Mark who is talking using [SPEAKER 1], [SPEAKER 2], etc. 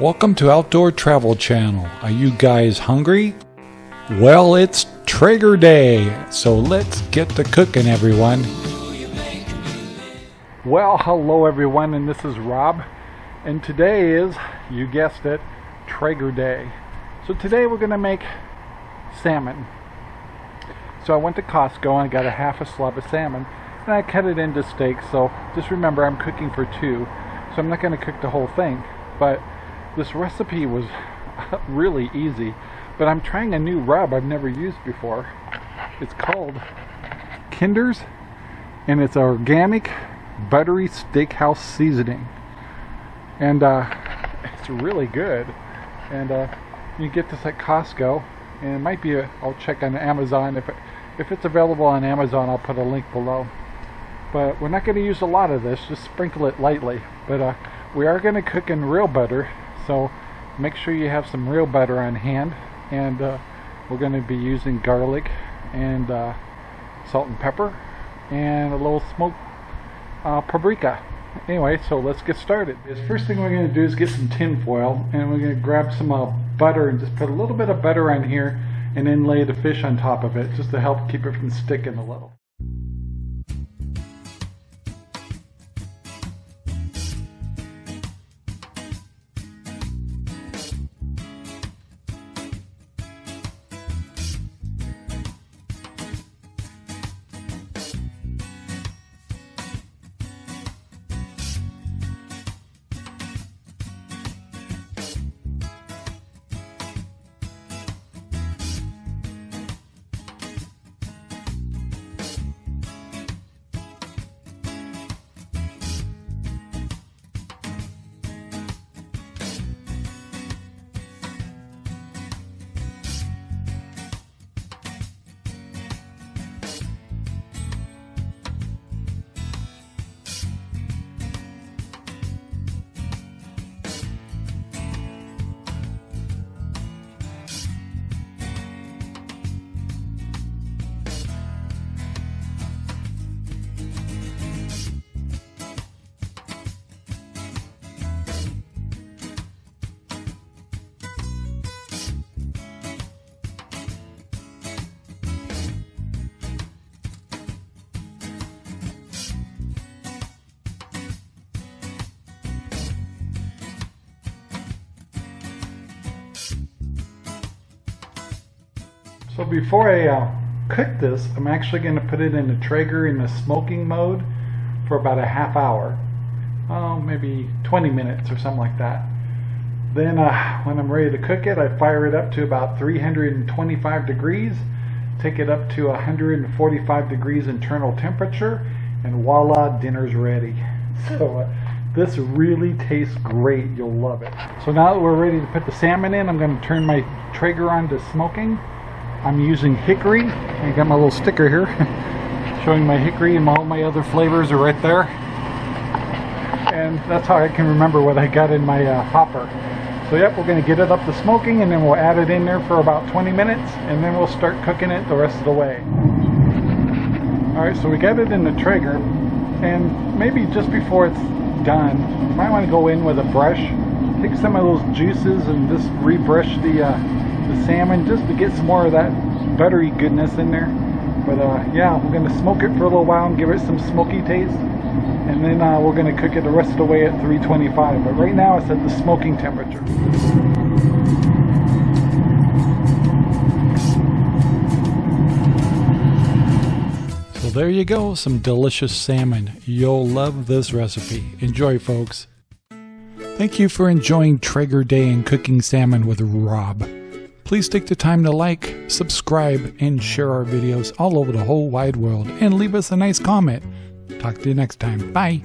[SPEAKER 1] Welcome to Outdoor Travel Channel. Are you guys hungry? Well, it's Traeger Day, so let's get to cooking, everyone. Well, hello, everyone, and this is Rob, and today is, you guessed it, Traeger Day. So today we're going to make salmon. So I went to Costco and I got a half a slab of salmon, and I cut it into steaks. So just remember, I'm cooking for two, so I'm not going to cook the whole thing, but this recipe was really easy, but I'm trying a new rub I've never used before. It's called Kinder's, and it's organic buttery steakhouse seasoning. And uh, it's really good. And uh, you get this at Costco, and it might be, i will check on Amazon. If, it, if it's available on Amazon, I'll put a link below. But we're not going to use a lot of this, just sprinkle it lightly. But uh, we are going to cook in real butter so make sure you have some real butter on hand and uh, we're going to be using garlic and uh, salt and pepper and a little smoked uh, paprika. Anyway so let's get started. The first thing we're going to do is get some tin foil and we're going to grab some uh, butter and just put a little bit of butter on here and then lay the fish on top of it just to help keep it from sticking a little So before I uh, cook this, I'm actually going to put it in the Traeger in the smoking mode for about a half hour. Oh, maybe 20 minutes or something like that. Then uh, when I'm ready to cook it, I fire it up to about 325 degrees, take it up to 145 degrees internal temperature, and voila, dinner's ready. So uh, this really tastes great. You'll love it. So now that we're ready to put the salmon in, I'm going to turn my Traeger on to smoking. I'm using hickory. I got my little sticker here showing my hickory and all my other flavors are right there. And that's how I can remember what I got in my uh, hopper. So yep, we're going to get it up to smoking and then we'll add it in there for about 20 minutes and then we'll start cooking it the rest of the way. Alright, so we got it in the Traeger and maybe just before it's done, you might want to go in with a brush, take some of those juices and just rebrush the uh, the salmon just to get some more of that buttery goodness in there. But uh, yeah, we're going to smoke it for a little while and give it some smoky taste. And then uh, we're going to cook it the rest of the way at 325. But right now it's at the smoking temperature. So there you go, some delicious salmon. You'll love this recipe. Enjoy, folks. Thank you for enjoying Traeger Day and cooking salmon with Rob. Please take the time to like, subscribe, and share our videos all over the whole wide world and leave us a nice comment. Talk to you next time. Bye.